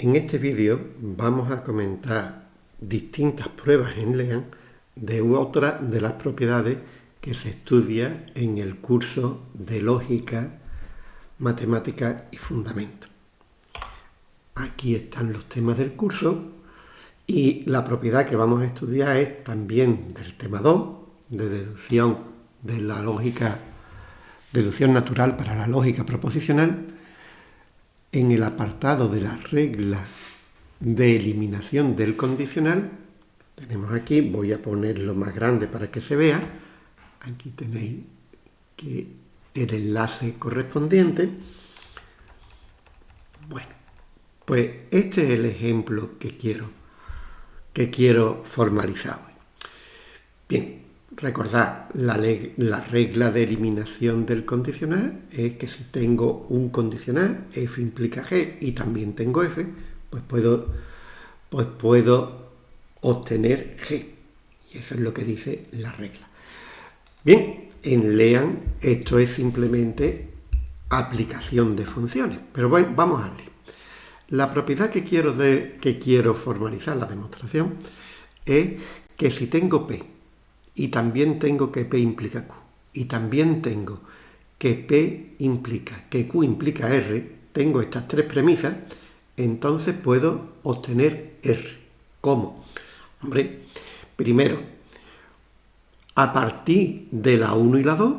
En este vídeo vamos a comentar distintas pruebas en LEAN de otra de las propiedades que se estudia en el curso de Lógica, Matemática y Fundamentos. Aquí están los temas del curso y la propiedad que vamos a estudiar es también del tema 2, de deducción de la lógica, deducción natural para la lógica proposicional, en el apartado de la regla de eliminación del condicional, tenemos aquí, voy a ponerlo más grande para que se vea, aquí tenéis que el enlace correspondiente. Bueno, pues este es el ejemplo que quiero, que quiero formalizar recordad, la, la regla de eliminación del condicional es que si tengo un condicional, f implica g, y también tengo f, pues puedo, pues puedo obtener g. Y eso es lo que dice la regla. Bien, en LEAN esto es simplemente aplicación de funciones. Pero bueno, vamos a leer. La propiedad que quiero, que quiero formalizar, la demostración, es que si tengo P y también tengo que P implica Q y también tengo que P implica, que Q implica R, tengo estas tres premisas, entonces puedo obtener R. ¿Cómo? Hombre, primero, a partir de la 1 y la 2,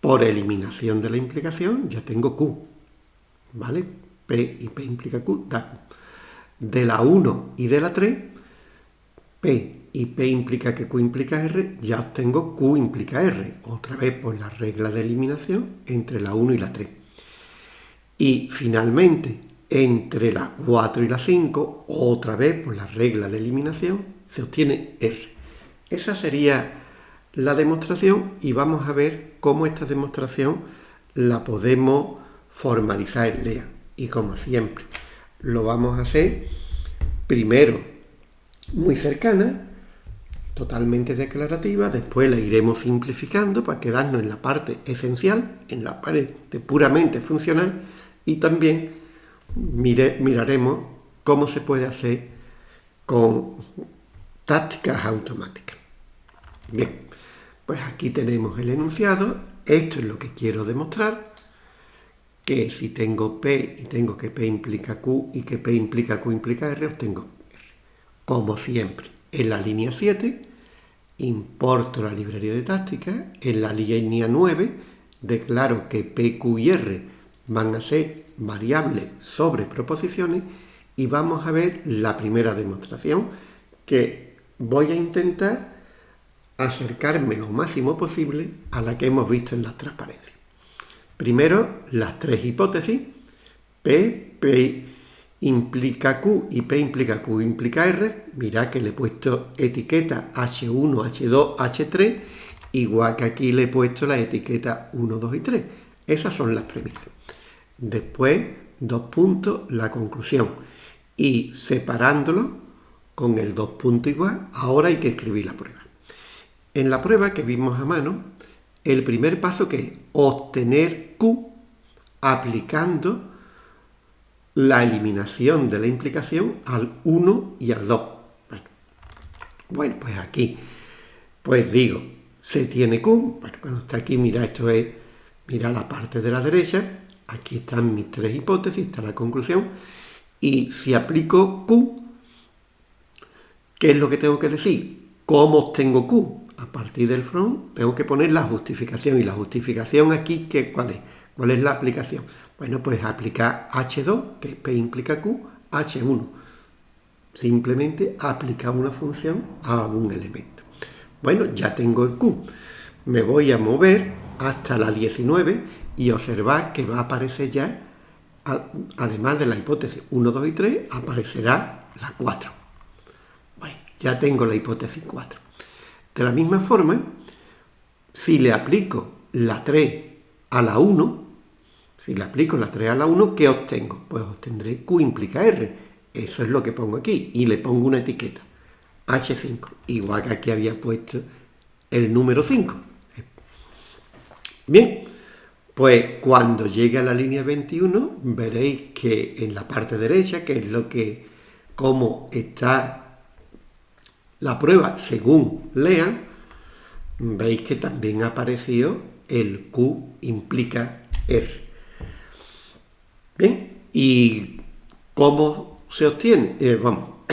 por eliminación de la implicación, ya tengo Q. ¿Vale? P y P implica Q, da. De la 1 y de la 3, P y P implica que Q implica R, ya obtengo Q implica R, otra vez por la regla de eliminación entre la 1 y la 3. Y finalmente, entre la 4 y la 5, otra vez por la regla de eliminación, se obtiene R. Esa sería la demostración y vamos a ver cómo esta demostración la podemos formalizar en LEA. Y como siempre, lo vamos a hacer primero muy cercana, totalmente declarativa, después la iremos simplificando para quedarnos en la parte esencial, en la parte puramente funcional y también miraremos cómo se puede hacer con tácticas automáticas. Bien, pues aquí tenemos el enunciado, esto es lo que quiero demostrar, que si tengo P y tengo que P implica Q y que P implica Q implica R, obtengo R. Como siempre, en la línea 7, importo la librería de táctica, en la línea 9, declaro que P, Q y R van a ser variables sobre proposiciones y vamos a ver la primera demostración que voy a intentar acercarme lo máximo posible a la que hemos visto en la transparencia. Primero, las tres hipótesis, P, P implica Q y P implica Q implica R. Mirad que le he puesto etiqueta H1, H2, H3, igual que aquí le he puesto la etiqueta 1, 2 y 3. Esas son las premisas. Después, dos puntos, la conclusión. Y separándolo con el dos puntos igual, ahora hay que escribir la prueba. En la prueba que vimos a mano, el primer paso que es obtener Q aplicando la eliminación de la implicación al 1 y al 2. Bueno, pues aquí, pues digo, se tiene Q, bueno, cuando está aquí, mira, esto es, mira la parte de la derecha, Aquí están mis tres hipótesis, está la conclusión. Y si aplico Q, ¿qué es lo que tengo que decir? ¿Cómo obtengo Q? A partir del front tengo que poner la justificación. ¿Y la justificación aquí ¿qué, cuál es? ¿Cuál es la aplicación? Bueno, pues aplicar H2, que P implica Q, H1. Simplemente aplicar una función a un elemento. Bueno, ya tengo el Q. Me voy a mover hasta la 19 y observad que va a aparecer ya, además de la hipótesis 1, 2 y 3, aparecerá la 4. Bueno, ya tengo la hipótesis 4. De la misma forma, si le aplico la 3 a la 1, si le aplico la 3 a la 1, ¿qué obtengo? Pues obtendré Q implica R. Eso es lo que pongo aquí. Y le pongo una etiqueta. H5. Igual que aquí había puesto el número 5. Bien, Pues cuando llegue a la línea 21 veréis que en la parte derecha, que es lo que, como está la prueba según lean, veis que también ha aparecido el Q implica R. ¿y cómo se obtiene? Eh, vamos,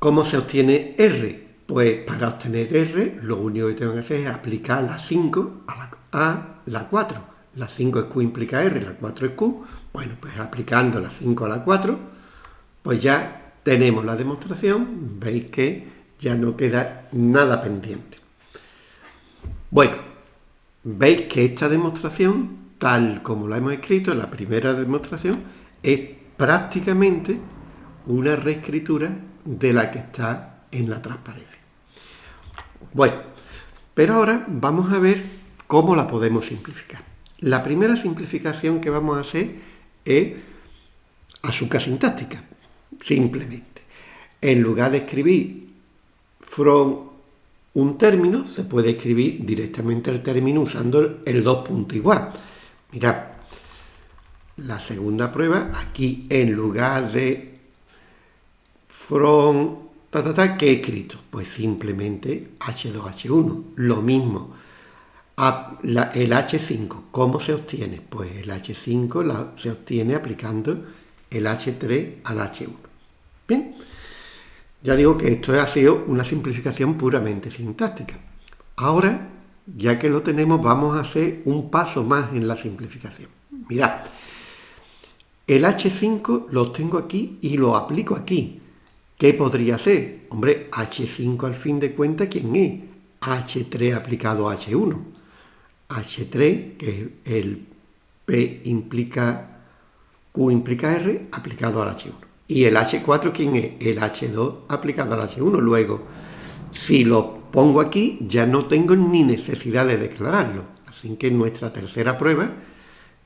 ¿cómo se obtiene R? Pues para obtener R, lo único que tengo que hacer es aplicar la 5 a la a la 4. La 5 es Q implica R, la 4 es Q. Bueno, pues aplicando la 5 a la 4, pues ya tenemos la demostración. Veis que ya no queda nada pendiente. Bueno, veis que esta demostración, tal como la hemos escrito, la primera demostración, es prácticamente una reescritura de la que está en la transparencia. Bueno, pero ahora vamos a ver ¿Cómo la podemos simplificar? La primera simplificación que vamos a hacer es azúcar sintáctica, simplemente. En lugar de escribir from un término, se puede escribir directamente el término usando el dos puntos igual. Mirad, la segunda prueba, aquí en lugar de from, ta, ¿qué he escrito? Pues simplemente H2H1, lo mismo el H5, ¿cómo se obtiene? Pues el H5 se obtiene aplicando el H3 al H1. Bien, ya digo que esto ha sido una simplificación puramente sintáctica. Ahora, ya que lo tenemos, vamos a hacer un paso más en la simplificación. Mirad, el H5 lo tengo aquí y lo aplico aquí. ¿Qué podría ser? Hombre, H5 al fin de cuentas, ¿quién es? H3 aplicado a H1. H3, que es el P implica, Q implica R, aplicado al H1. Y el H4, ¿quién es? El H2 aplicado al H1. Luego, si lo pongo aquí, ya no tengo ni necesidad de declararlo. Así que nuestra tercera prueba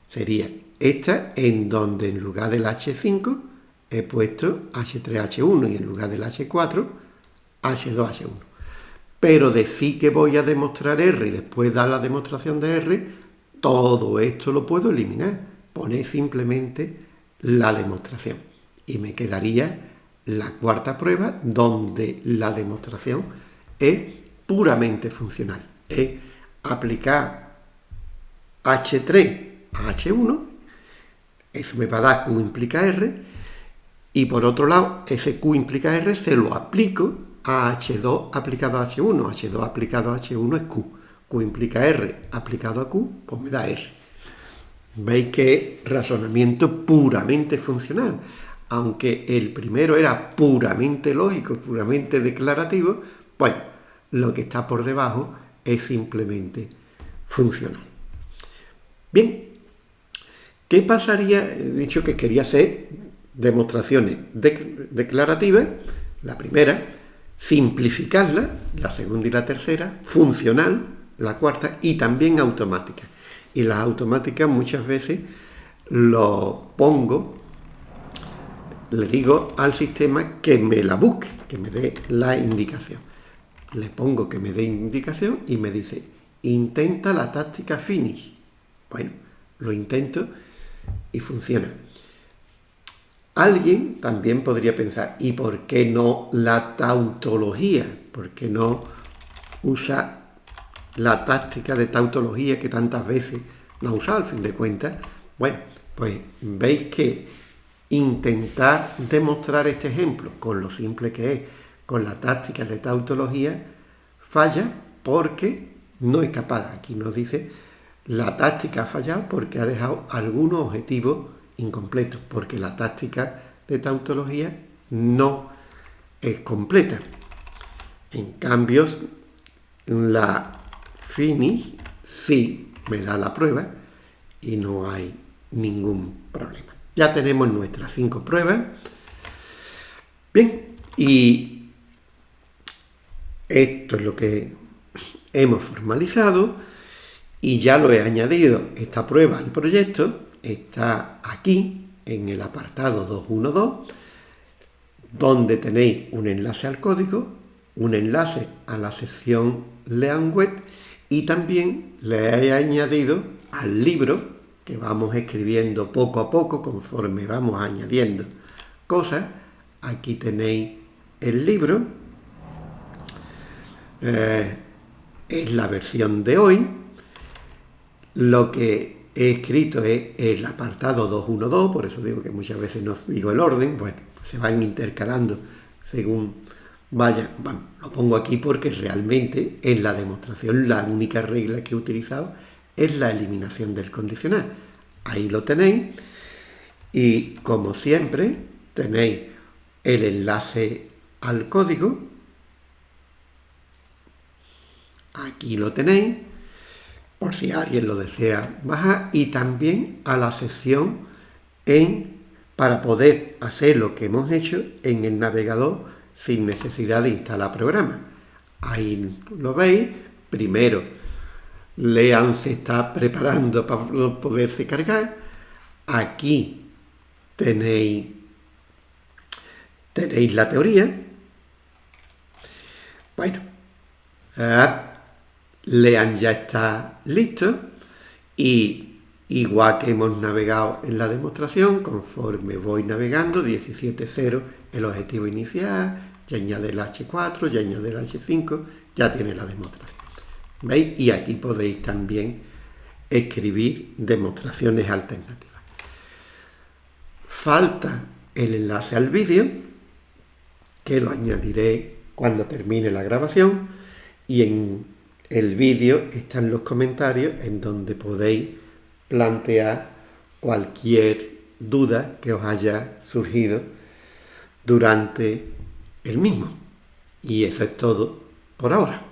sería esta, en donde en lugar del H5 he puesto H3H1 y en lugar del H4, H2H1 pero de sí que voy a demostrar R y después dar la demostración de R, todo esto lo puedo eliminar. Poner simplemente la demostración. Y me quedaría la cuarta prueba donde la demostración es puramente funcional. Es aplicar H3 a H1, eso me va a dar Q implica R, y por otro lado, ese Q implica R se lo aplico a H2 aplicado a H1. H2 aplicado a H1 es Q. Q implica R aplicado a Q, pues me da R. Veis que razonamiento puramente funcional. Aunque el primero era puramente lógico, puramente declarativo, bueno, lo que está por debajo es simplemente funcional. Bien, ¿qué pasaría? He dicho que quería hacer demostraciones declarativas. La primera, simplificarla, la segunda y la tercera, funcional, la cuarta, y también automática. Y las automáticas muchas veces lo pongo, le digo al sistema que me la busque, que me dé la indicación. Le pongo que me dé indicación y me dice, intenta la táctica finish. Bueno, lo intento y funciona. Alguien también podría pensar, ¿y por qué no la tautología? ¿Por qué no usa la táctica de tautología que tantas veces la usado al fin de cuentas? Bueno, pues veis que intentar demostrar este ejemplo con lo simple que es, con la táctica de tautología, falla porque no es capaz. Aquí nos dice, la táctica ha fallado porque ha dejado algunos objetivos incompleto, porque la táctica de tautología no es completa. En cambio, la finish sí me da la prueba y no hay ningún problema. Ya tenemos nuestras cinco pruebas. Bien, y esto es lo que hemos formalizado y ya lo he añadido esta prueba al proyecto está aquí, en el apartado 212, donde tenéis un enlace al código, un enlace a la sección Leanweb y también le he añadido al libro vamos escribiendo poco a poco conforme vamos añadiendo cosas. Aquí tenéis el libro. Eh, es la versión de hoy. Lo que he escrito es el apartado 212, por eso digo que muchas veces no digo el orden, bueno, se van intercalando según vaya, bueno, lo pongo aquí porque realmente en la demostración la única regla que he utilizado es la eliminación del condicional. Ahí lo tenéis y como siempre tenéis el enlace al código. Aquí lo tenéis por si alguien lo desea bajar y también a la sesión en para poder hacer lo que hemos hecho en el navegador sin necesidad de instalar programa. Ahí lo veis, primero Lean se está preparando para poderse cargar. Aquí tenéis, tenéis la teoría. Bueno, ah, Lean ya está listo y igual que hemos navegado en la demostración, conforme voy navegando, 17.0 el objetivo inicial, ya añade el H4, ya añade el H5, ya tiene la demostración. ¿Veis? Y aquí podéis también escribir demostraciones alternativas. Falta el enlace al vídeo, que lo añadiré cuando termine la grabación, y en el vídeo están los comentarios en donde podéis plantear cualquier duda que os haya surgido durante el mismo. Y eso es todo por ahora.